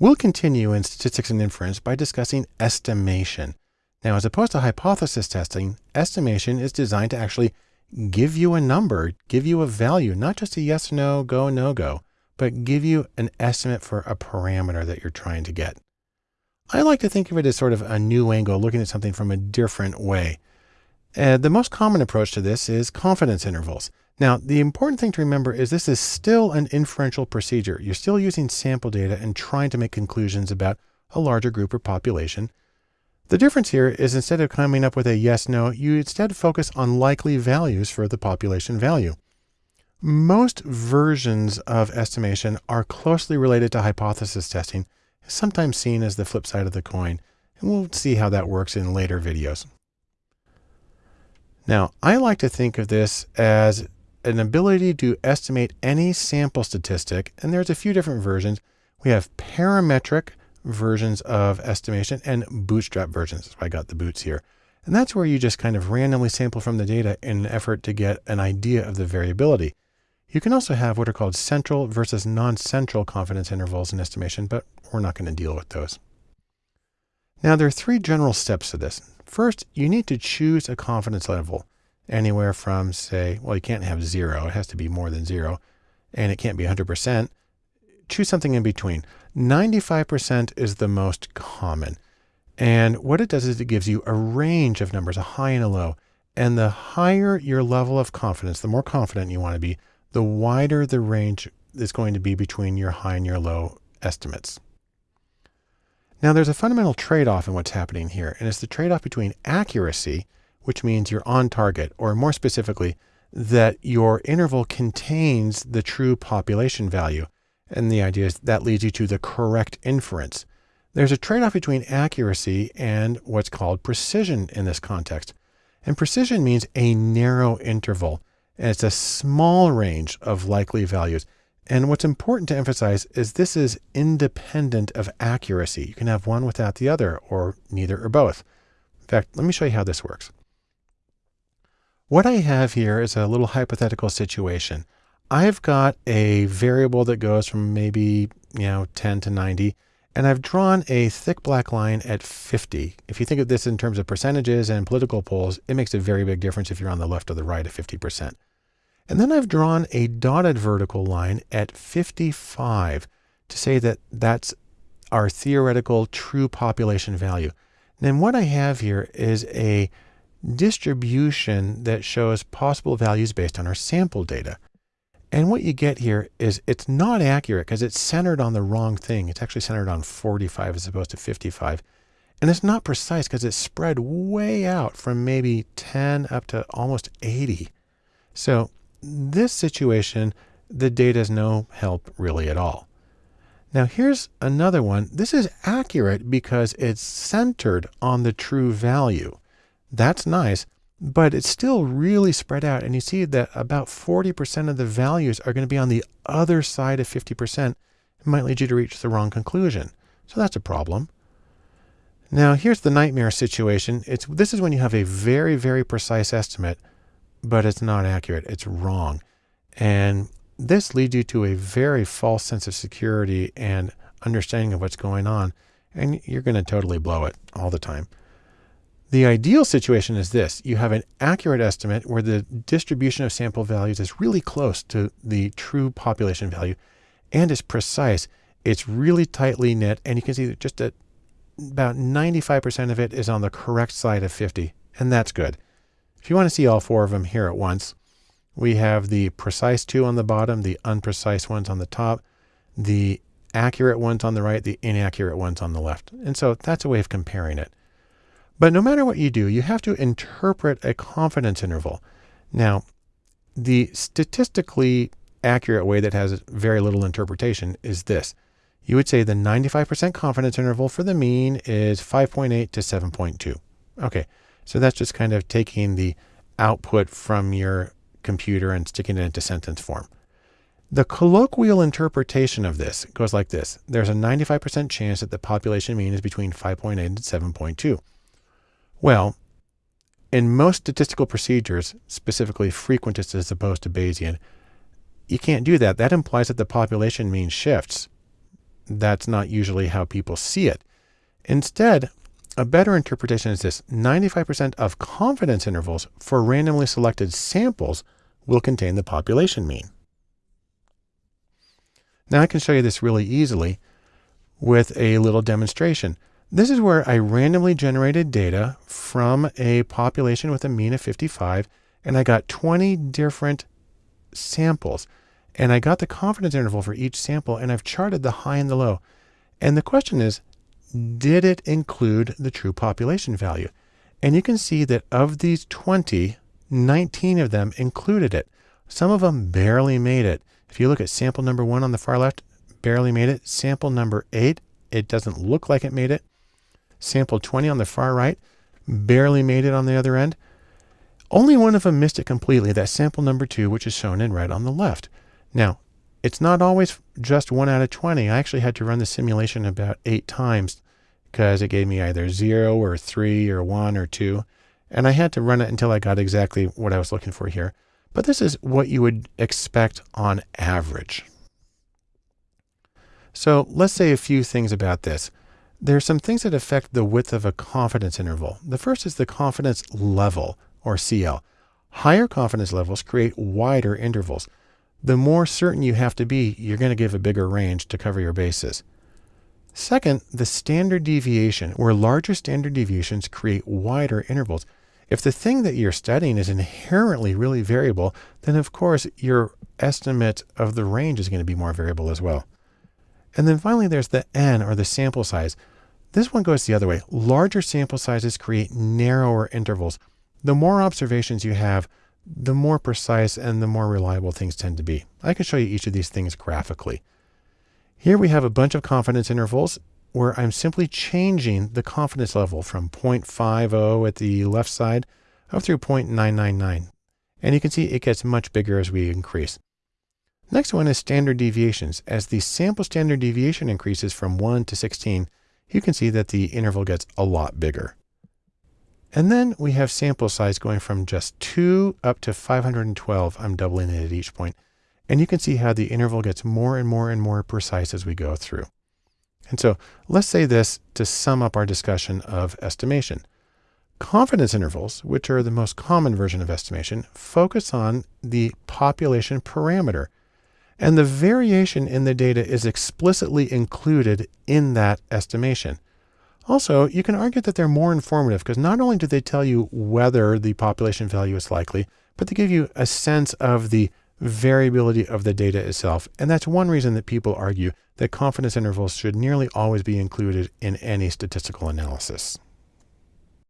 We'll continue in statistics and inference by discussing estimation. Now, as opposed to hypothesis testing, estimation is designed to actually give you a number, give you a value, not just a yes, no, go, no go, but give you an estimate for a parameter that you're trying to get. I like to think of it as sort of a new angle, looking at something from a different way. Uh, the most common approach to this is confidence intervals. Now, the important thing to remember is this is still an inferential procedure. You're still using sample data and trying to make conclusions about a larger group or population. The difference here is instead of coming up with a yes, no, you instead focus on likely values for the population value. Most versions of estimation are closely related to hypothesis testing, sometimes seen as the flip side of the coin, and we'll see how that works in later videos. Now, I like to think of this as an ability to estimate any sample statistic, and there's a few different versions. We have parametric, versions of estimation and bootstrap versions. That's why I got the boots here. And that's where you just kind of randomly sample from the data in an effort to get an idea of the variability. You can also have what are called central versus non-central confidence intervals in estimation, but we're not going to deal with those. Now there are three general steps to this. First, you need to choose a confidence level anywhere from say, well, you can't have zero. It has to be more than zero and it can't be 100%. Choose something in between. 95% is the most common. And what it does is it gives you a range of numbers, a high and a low. And the higher your level of confidence, the more confident you want to be, the wider the range is going to be between your high and your low estimates. Now there's a fundamental trade-off in what's happening here, and it's the trade-off between accuracy, which means you're on target, or more specifically, that your interval contains the true population value. And the idea is that leads you to the correct inference. There's a trade-off between accuracy and what's called precision in this context. And precision means a narrow interval, and it's a small range of likely values. And what's important to emphasize is this is independent of accuracy. You can have one without the other, or neither or both. In fact, let me show you how this works. What I have here is a little hypothetical situation. I've got a variable that goes from maybe, you know, 10 to 90, and I've drawn a thick black line at 50. If you think of this in terms of percentages and political polls, it makes a very big difference if you're on the left or the right of 50%. And then I've drawn a dotted vertical line at 55 to say that that's our theoretical true population value. And then what I have here is a distribution that shows possible values based on our sample data. And what you get here is it's not accurate because it's centered on the wrong thing. It's actually centered on 45 as opposed to 55. And it's not precise because it's spread way out from maybe 10 up to almost 80. So this situation, the data is no help really at all. Now here's another one. This is accurate because it's centered on the true value. That's nice but it's still really spread out. And you see that about 40% of the values are going to be on the other side of 50%. It might lead you to reach the wrong conclusion. So that's a problem. Now here's the nightmare situation. It's This is when you have a very, very precise estimate, but it's not accurate. It's wrong. And this leads you to a very false sense of security and understanding of what's going on. And you're going to totally blow it all the time. The ideal situation is this. You have an accurate estimate where the distribution of sample values is really close to the true population value and is precise. It's really tightly knit and you can see that just about 95% of it is on the correct side of 50 and that's good. If you want to see all four of them here at once, we have the precise two on the bottom, the unprecise ones on the top, the accurate ones on the right, the inaccurate ones on the left. And so that's a way of comparing it. But no matter what you do, you have to interpret a confidence interval. Now, the statistically accurate way that has very little interpretation is this. You would say the 95% confidence interval for the mean is 5.8 to 7.2. Okay, so that's just kind of taking the output from your computer and sticking it into sentence form. The colloquial interpretation of this goes like this. There's a 95% chance that the population mean is between 5.8 and 7.2. Well, in most statistical procedures, specifically frequentist as opposed to Bayesian, you can't do that. That implies that the population mean shifts. that's not usually how people see it. Instead, a better interpretation is this 95% of confidence intervals for randomly selected samples will contain the population mean. Now I can show you this really easily with a little demonstration. This is where I randomly generated data from a population with a mean of 55, and I got 20 different samples. And I got the confidence interval for each sample, and I've charted the high and the low. And the question is, did it include the true population value? And you can see that of these 20, 19 of them included it. Some of them barely made it. If you look at sample number one on the far left, barely made it. Sample number eight, it doesn't look like it made it. Sample 20 on the far right, barely made it on the other end. Only one of them missed it completely, that sample number two, which is shown in red on the left. Now, it's not always just one out of 20. I actually had to run the simulation about eight times because it gave me either zero or three or one or two. And I had to run it until I got exactly what I was looking for here. But this is what you would expect on average. So let's say a few things about this. There are some things that affect the width of a confidence interval. The first is the confidence level, or CL. Higher confidence levels create wider intervals. The more certain you have to be, you're going to give a bigger range to cover your bases. Second, the standard deviation, where larger standard deviations create wider intervals. If the thing that you're studying is inherently really variable, then of course your estimate of the range is going to be more variable as well. And then finally, there's the N or the sample size. This one goes the other way. Larger sample sizes create narrower intervals. The more observations you have, the more precise and the more reliable things tend to be. I can show you each of these things graphically. Here we have a bunch of confidence intervals where I'm simply changing the confidence level from 0.50 at the left side up through 0.999. And you can see it gets much bigger as we increase. Next one is standard deviations. As the sample standard deviation increases from 1 to 16, you can see that the interval gets a lot bigger. And then we have sample size going from just 2 up to 512. I'm doubling it at each point. And you can see how the interval gets more and more and more precise as we go through. And so let's say this to sum up our discussion of estimation. Confidence intervals, which are the most common version of estimation, focus on the population parameter. And the variation in the data is explicitly included in that estimation. Also, you can argue that they're more informative because not only do they tell you whether the population value is likely, but they give you a sense of the variability of the data itself. And that's one reason that people argue that confidence intervals should nearly always be included in any statistical analysis.